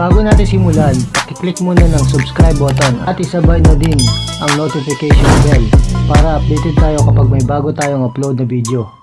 Bago natin simulan, i-click muna ng subscribe button at isabay na din ang notification bell para updated tayo kapag may bago tayong upload na video.